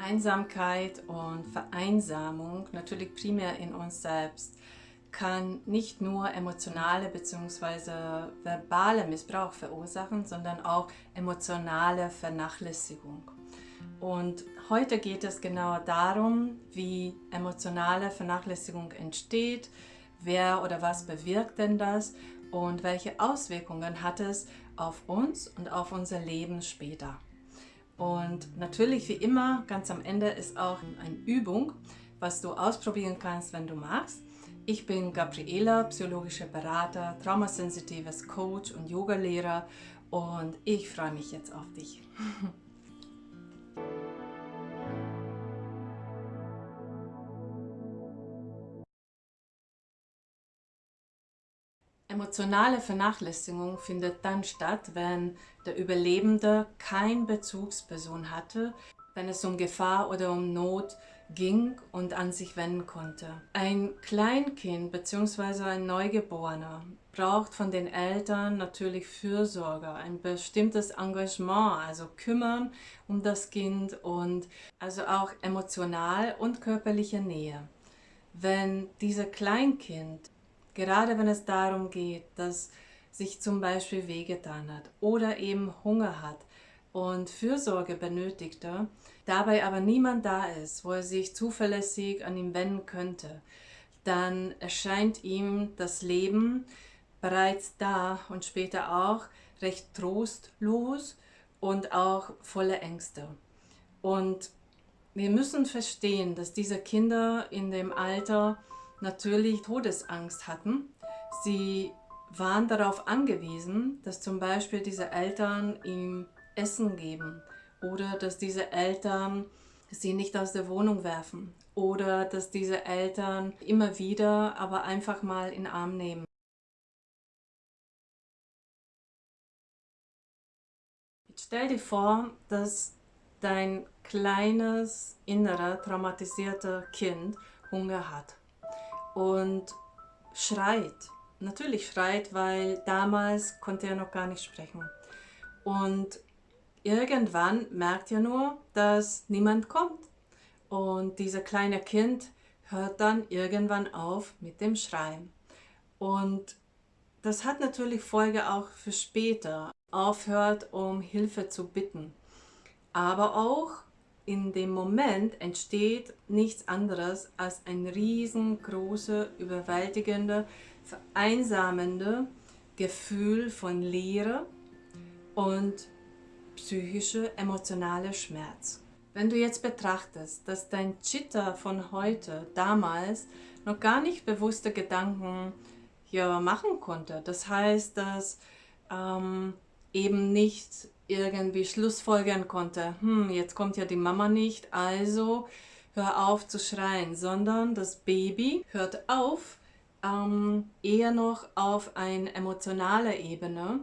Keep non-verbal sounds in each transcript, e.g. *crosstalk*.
Einsamkeit und Vereinsamung, natürlich primär in uns selbst, kann nicht nur emotionale bzw. verbale Missbrauch verursachen, sondern auch emotionale Vernachlässigung. Und heute geht es genau darum, wie emotionale Vernachlässigung entsteht, wer oder was bewirkt denn das und welche Auswirkungen hat es auf uns und auf unser Leben später. Und natürlich, wie immer, ganz am Ende ist auch eine Übung, was du ausprobieren kannst, wenn du magst. Ich bin Gabriela, psychologischer Berater, traumasensitives Coach und Yogalehrer und ich freue mich jetzt auf dich. *laughs* Emotionale Vernachlässigung findet dann statt, wenn der Überlebende keine Bezugsperson hatte, wenn es um Gefahr oder um Not ging und an sich wenden konnte. Ein Kleinkind bzw. ein Neugeborener braucht von den Eltern natürlich Fürsorge, ein bestimmtes Engagement, also kümmern um das Kind und also auch emotional und körperliche Nähe. Wenn dieser Kleinkind Gerade wenn es darum geht, dass sich zum Beispiel wehgetan hat oder eben Hunger hat und Fürsorge benötigte, dabei aber niemand da ist, wo er sich zuverlässig an ihn wenden könnte, dann erscheint ihm das Leben bereits da und später auch recht trostlos und auch voller Ängste. Und wir müssen verstehen, dass diese Kinder in dem Alter natürlich Todesangst hatten. Sie waren darauf angewiesen, dass zum Beispiel diese Eltern ihm Essen geben oder dass diese Eltern sie nicht aus der Wohnung werfen oder dass diese Eltern immer wieder aber einfach mal in den Arm nehmen. Jetzt stell dir vor, dass dein kleines, innerer, traumatisierter Kind Hunger hat und schreit. Natürlich schreit, weil damals konnte er noch gar nicht sprechen. Und irgendwann merkt er nur, dass niemand kommt. Und dieser kleine Kind hört dann irgendwann auf mit dem Schreien. Und das hat natürlich Folge auch für später. Aufhört, um Hilfe zu bitten. Aber auch in dem Moment entsteht nichts anderes als ein riesengroße, überwältigende, vereinsamende Gefühl von Leere und psychische, emotionale Schmerz. Wenn du jetzt betrachtest, dass dein Chitta von heute, damals, noch gar nicht bewusste Gedanken ja, machen konnte, das heißt, dass ähm, eben nicht irgendwie schlussfolgern konnte, hm, jetzt kommt ja die Mama nicht, also hör auf zu schreien, sondern das Baby hört auf, ähm, eher noch auf eine emotionale Ebene.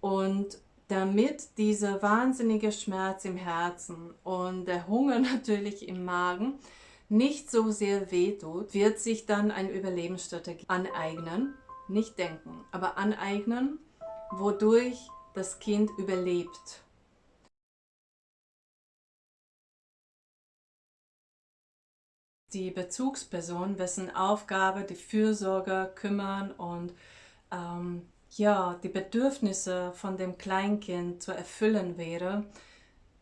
Und damit dieser wahnsinnige Schmerz im Herzen und der Hunger *laughs* natürlich im Magen nicht so sehr wehtut, wird sich dann eine Überlebensstrategie aneignen, nicht denken, aber aneignen, wodurch das Kind überlebt. Die Bezugsperson, wessen Aufgabe die Fürsorge, kümmern und ähm, ja, die Bedürfnisse von dem Kleinkind zu erfüllen wäre,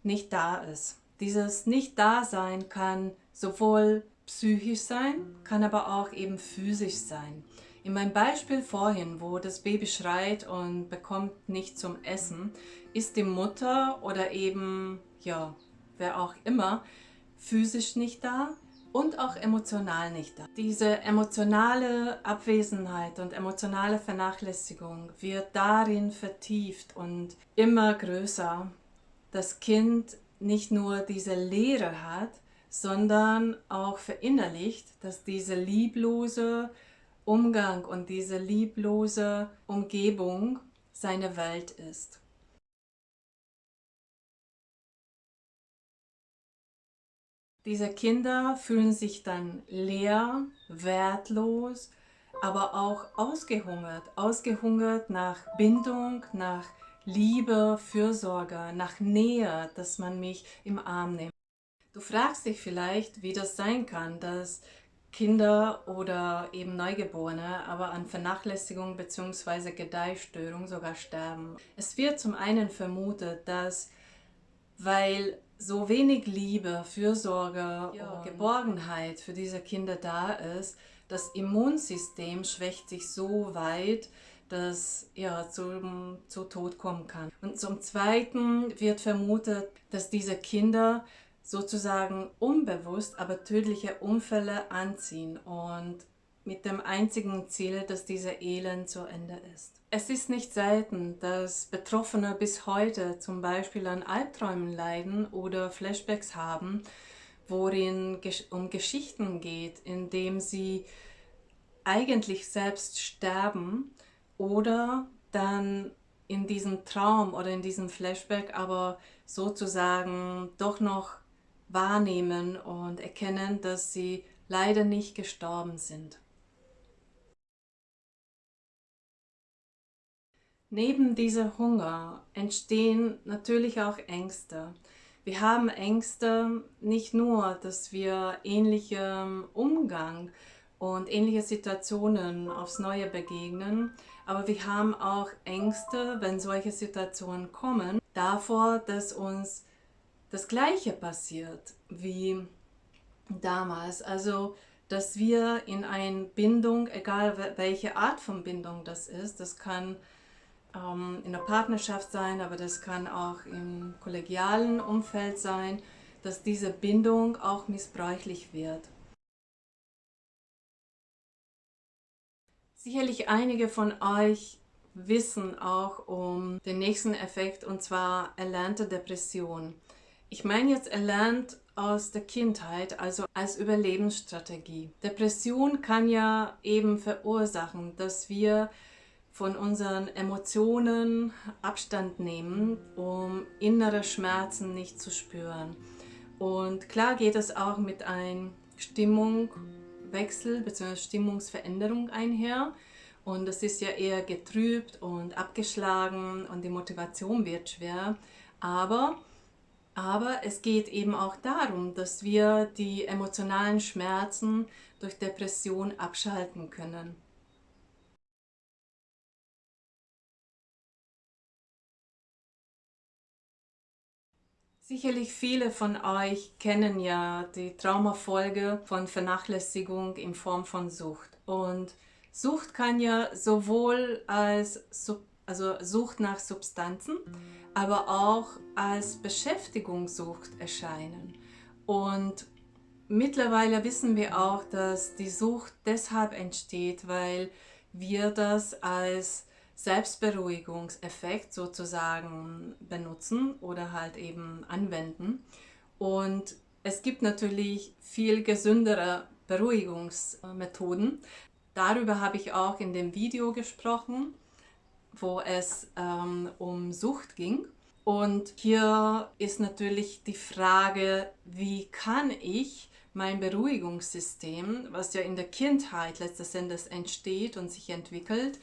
nicht da ist. Dieses Nicht-Dasein kann sowohl psychisch sein, kann aber auch eben physisch sein. In meinem Beispiel vorhin, wo das Baby schreit und bekommt nicht zum Essen, ist die Mutter oder eben, ja, wer auch immer, physisch nicht da und auch emotional nicht da. Diese emotionale Abwesenheit und emotionale Vernachlässigung wird darin vertieft und immer größer. Das Kind nicht nur diese Leere hat, sondern auch verinnerlicht, dass diese lieblose, Umgang und diese lieblose Umgebung seine Welt ist. Diese Kinder fühlen sich dann leer, wertlos, aber auch ausgehungert. Ausgehungert nach Bindung, nach Liebe, Fürsorge, nach Nähe, dass man mich im Arm nimmt. Du fragst dich vielleicht, wie das sein kann, dass Kinder oder eben Neugeborene aber an Vernachlässigung bzw. Gedeihstörung sogar sterben. Es wird zum einen vermutet, dass weil so wenig Liebe, Fürsorge ja. und Geborgenheit für diese Kinder da ist, das Immunsystem schwächt sich so weit, dass ja, zum, zu Tod kommen kann. Und zum Zweiten wird vermutet, dass diese Kinder sozusagen unbewusst, aber tödliche Unfälle anziehen und mit dem einzigen Ziel, dass dieser Elend zu Ende ist. Es ist nicht selten, dass Betroffene bis heute zum Beispiel an Albträumen leiden oder Flashbacks haben, worin um Geschichten geht, in dem sie eigentlich selbst sterben oder dann in diesem Traum oder in diesem Flashback aber sozusagen doch noch wahrnehmen und erkennen, dass sie leider nicht gestorben sind. Neben dieser Hunger entstehen natürlich auch Ängste. Wir haben Ängste nicht nur, dass wir ähnlichem Umgang und ähnliche Situationen aufs Neue begegnen, aber wir haben auch Ängste, wenn solche Situationen kommen, davor, dass uns das Gleiche passiert wie damals. Also, dass wir in eine Bindung, egal welche Art von Bindung das ist, das kann ähm, in der Partnerschaft sein, aber das kann auch im kollegialen Umfeld sein, dass diese Bindung auch missbräuchlich wird. Sicherlich einige von euch wissen auch um den nächsten Effekt und zwar erlernte Depression. Ich meine jetzt erlernt aus der Kindheit, also als Überlebensstrategie. Depression kann ja eben verursachen, dass wir von unseren Emotionen Abstand nehmen, um innere Schmerzen nicht zu spüren. Und klar geht es auch mit einem Stimmungswechsel bzw. Stimmungsveränderung einher. Und das ist ja eher getrübt und abgeschlagen und die Motivation wird schwer. Aber, aber es geht eben auch darum, dass wir die emotionalen Schmerzen durch Depression abschalten können. Sicherlich viele von euch kennen ja die Traumafolge von Vernachlässigung in Form von Sucht. Und Sucht kann ja sowohl als also Sucht nach Substanzen, aber auch als Beschäftigungssucht erscheinen. Und mittlerweile wissen wir auch, dass die Sucht deshalb entsteht, weil wir das als Selbstberuhigungseffekt sozusagen benutzen oder halt eben anwenden. Und es gibt natürlich viel gesündere Beruhigungsmethoden. Darüber habe ich auch in dem Video gesprochen, wo es ähm, um Sucht ging. Und hier ist natürlich die Frage, wie kann ich mein Beruhigungssystem, was ja in der Kindheit letztes Endes entsteht und sich entwickelt,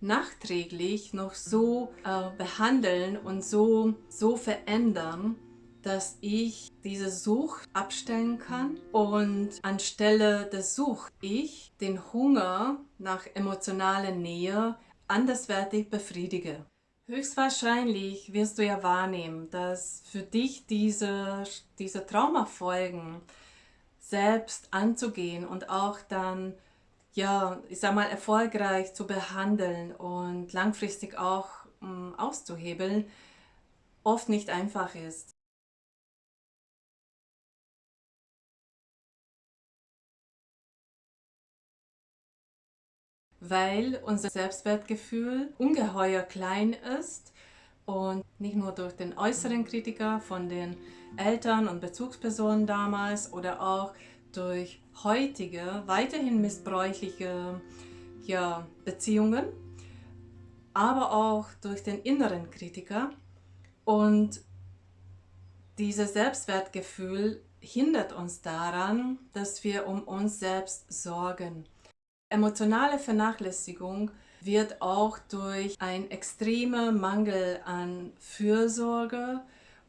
nachträglich noch so äh, behandeln und so, so verändern, dass ich diese Sucht abstellen kann und anstelle der Sucht ich den Hunger nach emotionaler Nähe anderswertig befriedige. Höchstwahrscheinlich wirst du ja wahrnehmen, dass für dich diese, diese Traumafolgen selbst anzugehen und auch dann ja, ich sag mal, erfolgreich zu behandeln und langfristig auch um, mm, auszuhebeln, oft nicht einfach ist. Weil unser Selbstwertgefühl ungeheuer klein ist und nicht nur durch den äußeren Kritiker von den Eltern und Bezugspersonen damals oder auch durch heutige, weiterhin missbräuchliche ja, Beziehungen, aber auch durch den inneren Kritiker. Und dieses Selbstwertgefühl hindert uns daran, dass wir um uns selbst sorgen. Emotionale Vernachlässigung wird auch durch einen extremen Mangel an Fürsorge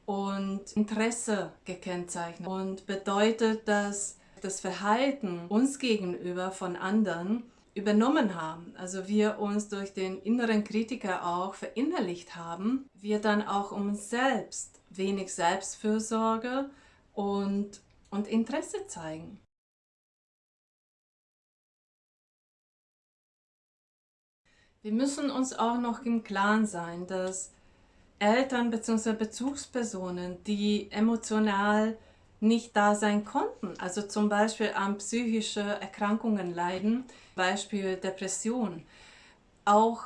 und Interesse gekennzeichnet und bedeutet, dass das Verhalten uns gegenüber von anderen übernommen haben, also wir uns durch den inneren Kritiker auch verinnerlicht haben, wir dann auch um uns selbst wenig Selbstfürsorge und, und Interesse zeigen. Wir müssen uns auch noch im Klaren sein, dass Eltern bzw. Bezugspersonen, die emotional nicht da sein konnten, also zum Beispiel an psychische Erkrankungen leiden, Beispiel Depression, auch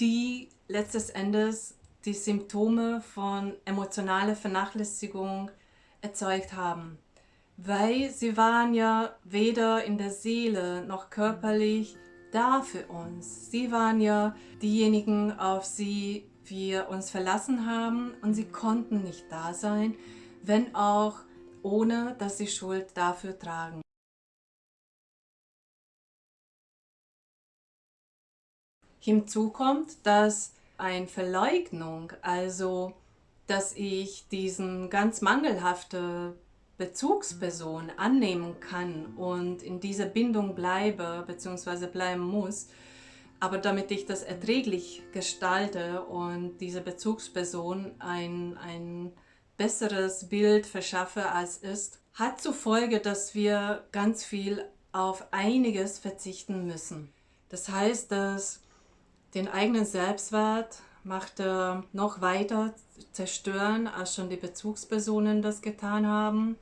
die letztes Endes die Symptome von emotionaler Vernachlässigung erzeugt haben. Weil sie waren ja weder in der Seele noch körperlich da für uns. Sie waren ja diejenigen, auf sie wir uns verlassen haben und sie konnten nicht da sein, wenn auch ohne dass sie Schuld dafür tragen. Hinzu kommt, dass eine Verleugnung, also dass ich diesen ganz mangelhafte Bezugsperson annehmen kann und in dieser Bindung bleibe bzw. bleiben muss, aber damit ich das erträglich gestalte und diese Bezugsperson ein, ein besseres Bild verschaffe als ist, hat zur Folge, dass wir ganz viel auf einiges verzichten müssen. Das heißt, dass den eigenen Selbstwert macht noch weiter zerstören, als schon die Bezugspersonen das getan haben.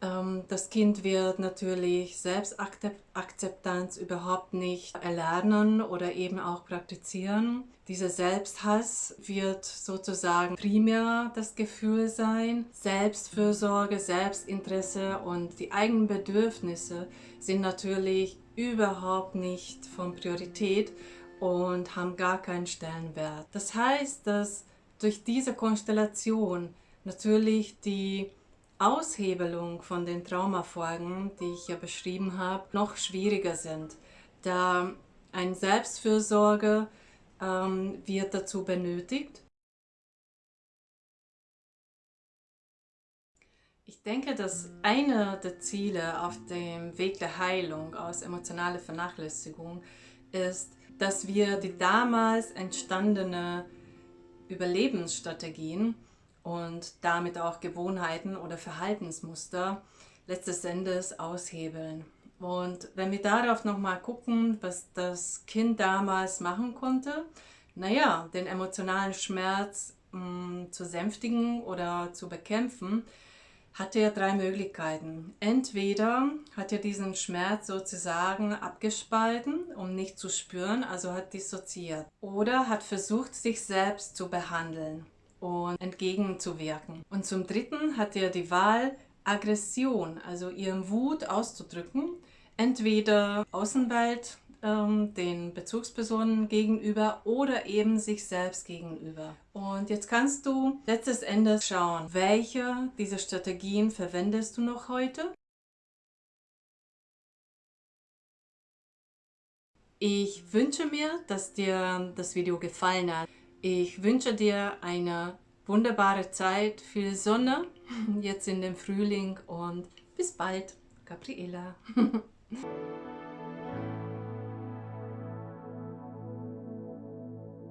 Ähm, das Kind wird natürlich Selbstakzeptanz überhaupt nicht erlernen oder eben auch praktizieren. Dieser Selbsthass wird sozusagen primär das Gefühl sein. Selbstfürsorge, Selbstinteresse und die eigenen Bedürfnisse sind natürlich überhaupt nicht von Priorität und haben gar keinen Stellenwert. Das heißt, dass durch diese Konstellation natürlich die Aushebelung von den Traumafolgen, die ich ja beschrieben habe, noch schwieriger sind, da ein Selbstfürsorge ähm, wird dazu benötigt. Ich denke, dass einer der Ziele auf dem Weg der Heilung aus emotionaler Vernachlässigung ist, dass wir die damals entstandene Überlebensstrategien und damit auch Gewohnheiten oder Verhaltensmuster letztes Endes aushebeln. Und wenn wir darauf nochmal gucken, was das Kind damals machen konnte, naja, den emotionalen Schmerz mh, mm, zu sänftigen oder zu bekämpfen, hatte er drei Möglichkeiten. Entweder hat er diesen Schmerz sozusagen abgespalten, um nicht zu spüren, also hat dissoziiert. Oder hat versucht, sich selbst zu behandeln und entgegenzuwirken. Und zum Dritten hat er die Wahl, Aggression, also ihren Wut auszudrücken, entweder Außenwelt ähm, den Bezugspersonen gegenüber oder eben sich selbst gegenüber. Und jetzt kannst du letztes Endes schauen, welche dieser Strategien verwendest du noch heute? Ich wünsche mir, dass dir das Video gefallen hat. Ich wünsche dir eine wunderbare Zeit, viel Sonne *laughs* jetzt in dem Frühling und bis bald, Gabriela. *laughs*